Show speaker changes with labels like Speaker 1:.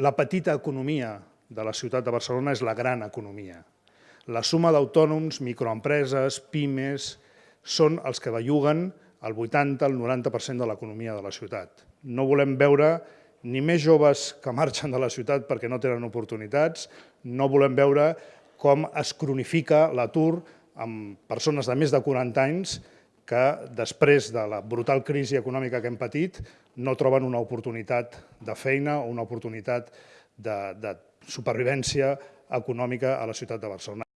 Speaker 1: La petita economia de la ciutat de Barcelona és la gran economia. La suma d'autònoms, microempreses, pimes, són els que belluguen el 80, el 90% de l'economia de la ciutat. No volem veure ni més joves que marxen de la ciutat perquè no tenen oportunitats, no volem veure com es cronifica l'atur amb persones de més de 40 anys que després de la brutal crisi econòmica que hem patit no troben una oportunitat de feina o una oportunitat de, de supervivència econòmica a la ciutat de Barcelona.